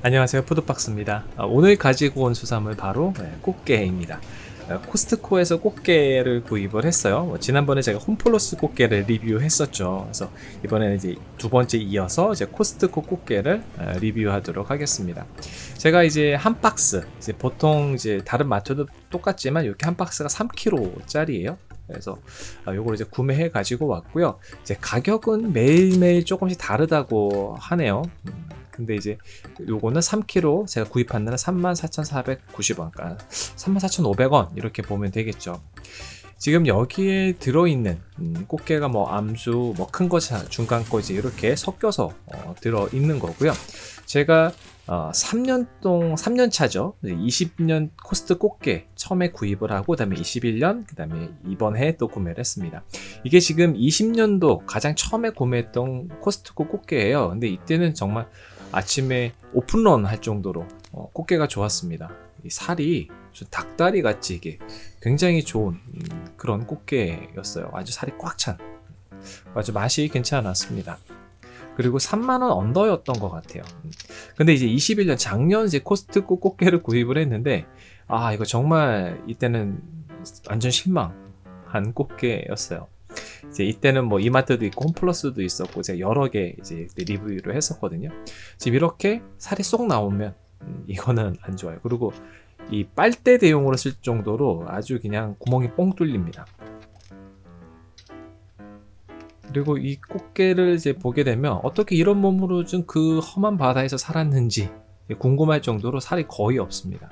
안녕하세요. 푸드박스입니다. 아, 오늘 가지고 온 수산물 바로 네, 꽃게입니다. 어, 코스트코에서 꽃게를 구입을 했어요. 뭐 지난번에 제가 홈플러스 꽃게를 리뷰했었죠. 그래서 이번에는 이제 두 번째 이어서 이제 코스트코 꽃게를 어, 리뷰하도록 하겠습니다. 제가 이제 한 박스 이제 보통 이제 다른 마트도 똑같지만 이렇게 한 박스가 3kg 짜리예요. 그래서 아, 요걸 이제 구매해 가지고 왔고요. 이제 가격은 매일매일 조금씩 다르다고 하네요. 음, 근데 이제 요거는 3kg 제가 구입한 데는 34,490원 그러니까 34,500원 이렇게 보면 되겠죠. 지금 여기에 들어있는 음, 꽃게가 뭐 암수 뭐 큰거 중간 거 이제 이렇게 섞여서 어, 들어있는 거고요. 제가 어, 3년 동 3년 차죠. 20년 코스트코 꽃게 처음에 구입을 하고 그 다음에 21년 그 다음에 이번 해에 또 구매를 했습니다. 이게 지금 20년도 가장 처음에 구매했던 코스트코 꽃게예요. 근데 이때는 정말 아침에 오픈런 할 정도로 어, 꽃게가 좋았습니다. 이 살이 닭다리 같이 이게 굉장히 좋은 음, 그런 꽃게였어요. 아주 살이 꽉 찬. 아주 맛이 괜찮았습니다. 그리고 3만원 언더였던 것 같아요. 음. 근데 이제 21년 작년 이제 코스트코 꽃게를 구입을 했는데 아 이거 정말 이때는 완전 실망한 꽃게였어요. 이제 이때는 뭐 이마트도 있고 홈플러스도 있었고 제가 여러 개 이제 리뷰를 했었거든요. 지금 이렇게 살이 쏙 나오면 음, 이거는 안 좋아요. 그리고 이 빨대 대용으로 쓸 정도로 아주 그냥 구멍이 뻥 뚫립니다. 그리고 이 꽃게를 이제 보게 되면 어떻게 이런 몸으로 좀 그 험한 바다에서 살았는지 궁금할 정도로 살이 거의 없습니다.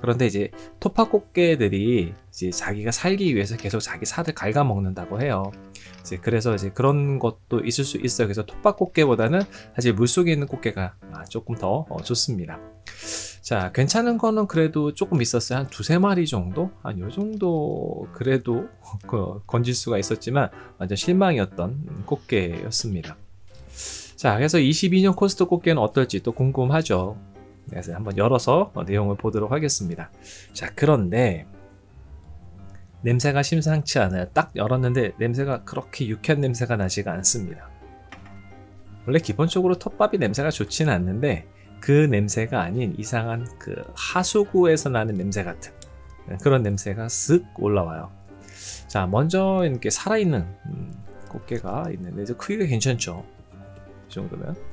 그런데 이제 토파꽃게들이 이제 자기가 살기 위해서 계속 자기 살을 갉아먹는다고 해요. 이제 그래서 이제 그런 것도 있을 수 있어요. 그래서 톱밥꽃게보다는 사실 물속에 있는 꽃게가 아, 조금 더 어, 좋습니다. 자, 괜찮은 거는 그래도 조금 있었어요. 한 두세 마리 정도? 한 요 정도 그래도 그 건질 수가 있었지만 완전 실망이었던 꽃게였습니다. 자, 그래서 22년 코스트코 꽃게는 어떨지 또 궁금하죠. 그래서 한번 열어서 내용을 보도록 하겠습니다. 자, 그런데 냄새가 심상치 않아요. 딱 열었는데 냄새가 그렇게 유쾌한 냄새가 나지가 않습니다. 원래 기본적으로 톱밥이 냄새가 좋지는 않는데 그 냄새가 아닌 이상한 그 하수구에서 나는 냄새 같은 그런 냄새가 쓱 올라와요. 자, 먼저 이렇게 살아있는 음, 꽃게가 있는데 크기가 괜찮죠. 이 정도면.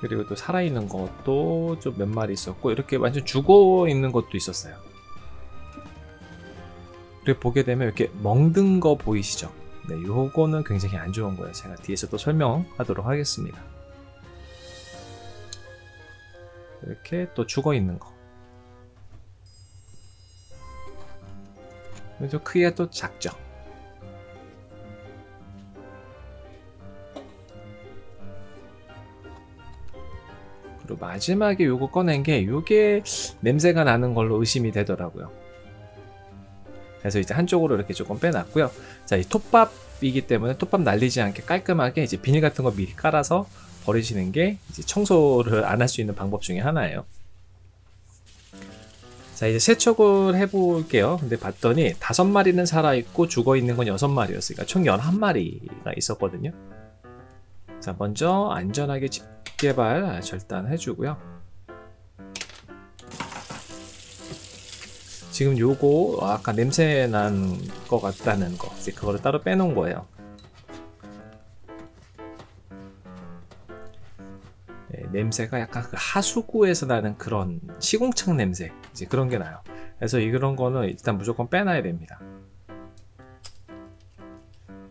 그리고 또 살아있는 것도 좀 몇 마리 있었고 이렇게 완전 죽어 있는 것도 있었어요. 그리고 보게 되면 이렇게 멍든 거 보이시죠? 네, 요거는 굉장히 안 좋은 거예요. 제가 뒤에서 또 설명하도록 하겠습니다. 이렇게 또 죽어 있는 거. 좀 크기가 또 작죠 그리고 마지막에 요거 꺼낸 게 요게 냄새가 나는 걸로 의심이 되더라고요. 그래서 이제 한쪽으로 이렇게 조금 빼놨고요. 자이 톱밥이기 때문에 톱밥 날리지 않게 깔끔하게 이제 비닐 같은 거 미리 깔아서 버리시는 게 이제 청소를 안 할 수 있는 방법 중에 하나예요. 자 이제 세척을 해볼게요. 근데 봤더니 다섯 마리는 살아있고 죽어있는 건 여섯 마리였으니까 총 11마리가 있었거든요. 자 먼저 안전하게 집 게발 절단 해 주고요. 지금 요거 아까 냄새 난 것 같다는 거 이제 그거를 따로 빼놓은 거예요. 네, 냄새가 약간 그 하수구에서 나는 그런 시궁창 냄새 이제 그런 게 나요. 그래서 이런 거는 일단 무조건 빼놔야 됩니다.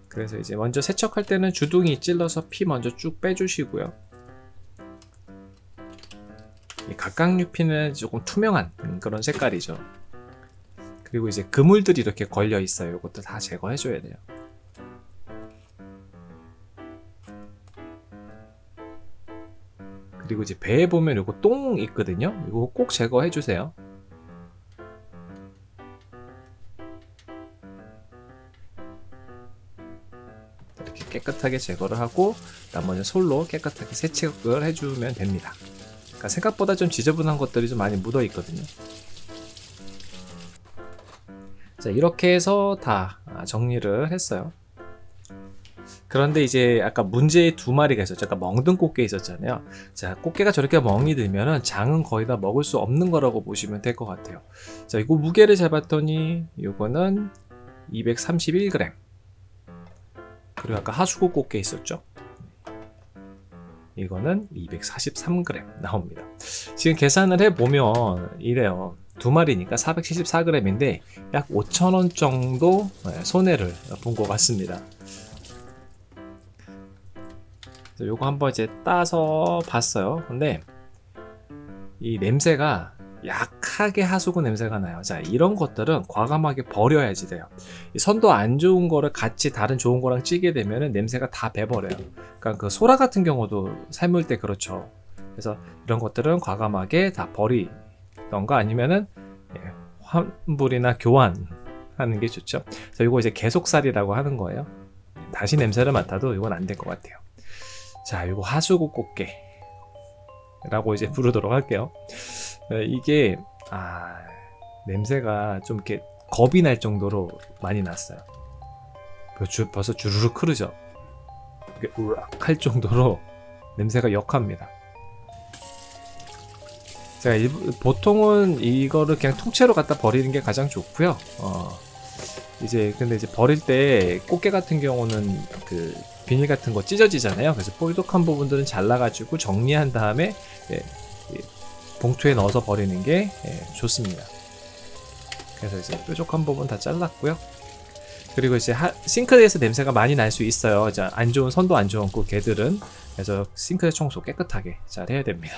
그래서 이제 먼저 세척할 때는 주둥이 찔러서 피 먼저 쭉 빼주시고요 각각류피는 조금 투명한 그런 색깔이죠. 그리고 이제 그물들이 이렇게 걸려 있어요. 이것도 다 제거해 줘야 돼요. 그리고 이제 배에 보면 요거 똥 있거든요. 이거 꼭 제거해 주세요. 깨끗하게 제거를 하고 나머지 솔로 깨끗하게 세척을 해주면 됩니다 그러니까 생각보다 좀 지저분한 것들이 좀 많이 묻어 있거든요 자 이렇게 해서 다 정리를 했어요 그런데 이제 아까 문제의 두 마리가 있었죠. 아까 멍든 꽃게 있었잖아요. 자, 꽃게가 저렇게 멍이 들면은 장은 거의 다 먹을 수 없는 거라고 보시면 될 것 같아요. 자, 이거 무게를 재봤더니 이거는 231g. 그리고 아까 하수구 꽃게 있었죠. 이거는 243g 나옵니다. 지금 계산을 해보면 이래요. 두 마리니까 474g인데 약 5,000원 정도 네, 손해를 본 것 같습니다. 요거 한번 이제 따서 봤어요. 근데 이 냄새가 약하게 하수구 냄새가 나요. 자, 이런 것들은 과감하게 버려야지 돼요. 선도 안 좋은 거를 같이 다른 좋은 거랑 찌게 되면 냄새가 다 배버려요. 그러니까 그 소라 같은 경우도 삶을 때 그렇죠. 그래서 이런 것들은 과감하게 다 버리던가 아니면은 예, 환불이나 교환하는 게 좋죠. 그래서 이거 이제 계속살이라고 하는 거예요. 다시 냄새를 맡아도 이건 안 될 것 같아요. 자, 이거 하수구 꽃게 라고 이제 부르도록 할게요. 어, 이게 아 냄새가 좀 이렇게 겁이 날 정도로 많이 났어요. 벌써 주르륵 흐르죠. 이게 우락 할 정도로 냄새가 역합니다. 자, 보통은 이거를 그냥 통째로 갖다 버리는 게 가장 좋고요. 어, 이제 근데 이제 버릴 때 꽃게 같은 경우는 그 비닐 같은 거 찢어지잖아요. 그래서 뾰족한 부분들은 잘라가지고 정리한 다음에 예, 봉투에 넣어서 버리는 게 예, 좋습니다. 그래서 이제 뾰족한 부분 다 잘랐고요. 그리고 이제 하, 싱크대에서 냄새가 많이 날 수 있어요. 자, 안 좋은 선도 안 좋은 그 개들은 그래서 싱크대 청소 깨끗하게 잘 해야 됩니다.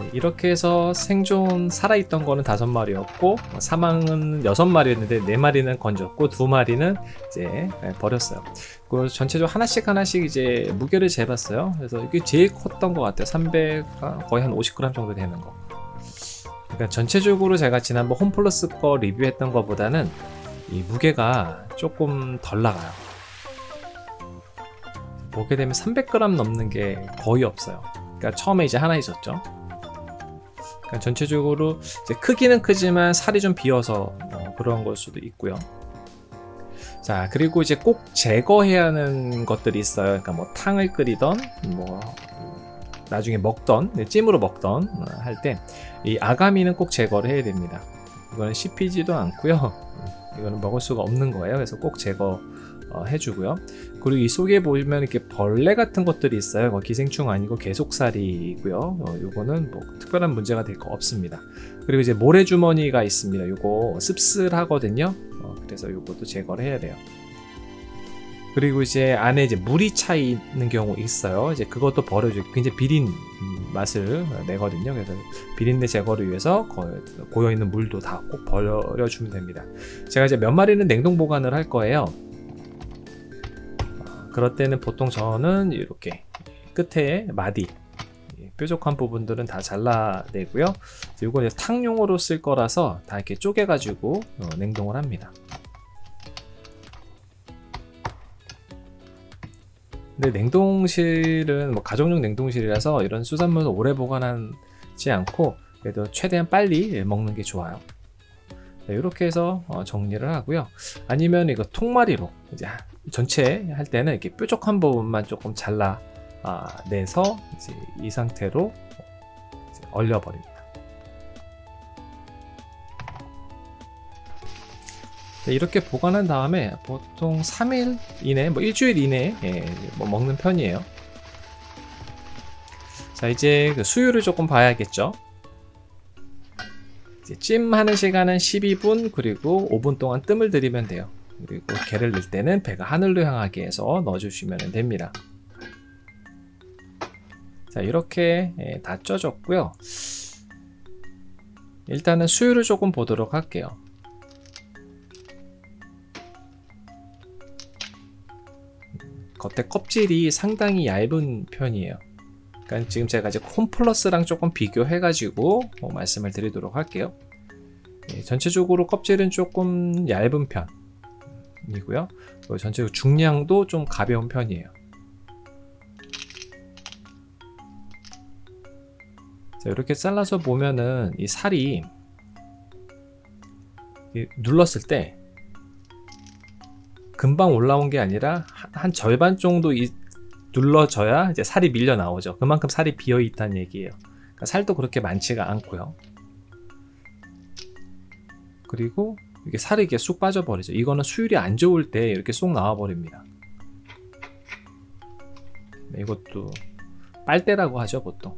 네, 이렇게 해서 생존 살아있던 거는 다섯 마리였고 사망은 여섯 마리였는데 네 마리는 건졌고 두 마리는 이제 네, 버렸어요. 그 전체적으로 하나씩 하나씩 이제 무게를 재봤어요. 그래서 이게 제일 컸던 것 같아요. 300 거의 한 50g 정도 되는 거. 그러니까 전체적으로 제가 지난번 홈플러스 거 리뷰했던 것보다는 이 무게가 조금 덜 나가요. 보게 되면 300g 넘는 게 거의 없어요. 그러니까 처음에 이제 하나 있었죠. 그러니까 전체적으로 크기는 크지만 살이 좀 비어서 뭐 그런 걸 수도 있고요. 자 그리고 이제 꼭 제거해야 하는 것들이 있어요. 그러니까 뭐 탕을 끓이던 뭐 나중에 먹던 네, 찜으로 먹던 어, 할때 이 아가미는 꼭 제거를 해야 됩니다. 이거는 씹히지도 않고요. 이거는 먹을 수가 없는 거예요. 그래서 꼭 제거 어, 해주고요. 그리고 이 속에 보면 이렇게 벌레 같은 것들이 있어요. 뭐 기생충 아니고 계속살이고요. 어, 요거는 뭐 특별한 문제가 될 거 없습니다. 그리고 이제 모래주머니가 있습니다. 요거 씁쓸하거든요. 어, 그래서 요것도 제거를 해야 돼요. 그리고 이제 안에 이제 물이 차 있는 경우 있어요. 이제 그것도 버려줘. 굉장히 비린 맛을 내거든요. 그래서 비린내 제거를 위해서 고여 있는 물도 다 꼭 버려주면 됩니다. 제가 이제 몇 마리는 냉동 보관을 할 거예요. 그럴 때는 보통 저는 이렇게 끝에 마디 뾰족한 부분들은 다 잘라내고요. 이건 탕용으로 쓸 거라서 다 이렇게 쪼개 가지고 어, 냉동을 합니다. 근데 냉동실은 뭐 가정용 냉동실이라서 이런 수산물을 오래 보관하지 않고 그래도 최대한 빨리 먹는 게 좋아요. 이렇게 해서 어, 정리를 하고요. 아니면 이거 통마리로 이제 전체 할 때는 이렇게 뾰족한 부분만 조금 잘라 아, 내서 이제 이 상태로 이제 얼려버립니다. 네, 이렇게 보관한 다음에 보통 3일 이내, 뭐 일주일 이내에 예, 뭐 먹는 편이에요. 자 이제 그 수율을 조금 봐야겠죠. 찜 하는 시간은 12분 그리고 5분 동안 뜸을 들이면 돼요. 그리고 개를 넣을 때는 배가 하늘로 향하게 해서 넣어주시면 됩니다. 자 이렇게 예, 다 쪄졌고요. 일단은 수율을 조금 보도록 할게요. 겉에 껍질이 상당히 얇은 편이에요. 그러니까 지금 제가 이제 콤플러스랑 조금 비교해가지고 뭐 말씀을 드리도록 할게요. 예, 전체적으로 껍질은 조금 얇은 편이고요. 전체적으로 중량도 좀 가벼운 편이에요. 자, 이렇게 잘라서 보면은 이 살이 눌렀을 때 금방 올라온 게 아니라 한, 한 절반 정도 이, 눌러져야 이제 살이 밀려 나오죠. 그만큼 살이 비어 있다는 얘기예요. 그러니까 살도 그렇게 많지가 않고요. 그리고 이게 살이 이렇게 쑥 빠져버리죠. 이거는 수율이 안 좋을 때 이렇게 쏙 나와 버립니다. 네, 이것도 빨대라고 하죠 보통.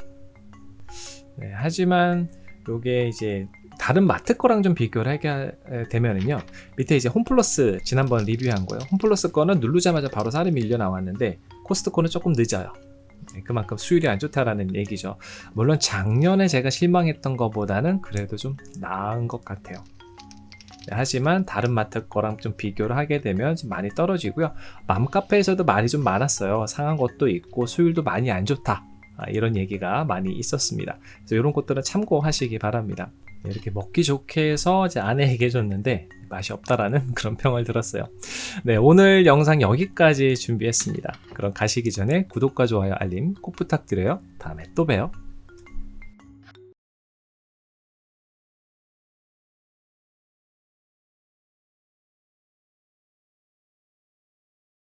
네, 하지만 요게 이제 다른 마트 거랑 좀 비교를 하게 되면은요 밑에 이제 홈플러스 지난번 리뷰한 거예요 홈플러스 거는 누르자마자 바로 살이 밀려 나왔는데 코스트코는 조금 늦어요. 네, 그만큼 수율이 안 좋다라는 얘기죠. 물론 작년에 제가 실망했던 것보다는 그래도 좀 나은 것 같아요. 네, 하지만 다른 마트 거랑 좀 비교를 하게 되면 좀 많이 떨어지고요. 맘카페에서도 말이 좀 많았어요. 상한 것도 있고 수율도 많이 안 좋다. 아, 이런 얘기가 많이 있었습니다. 그래서 이런 것들은 참고하시기 바랍니다 이렇게 먹기 좋게 해서 이제 아내에게 줬는데 맛이 없다라는 그런 평을 들었어요. 네, 오늘 영상 여기까지 준비했습니다. 그럼 가시기 전에 구독과 좋아요, 알림 꼭 부탁드려요. 다음에 또 봬요.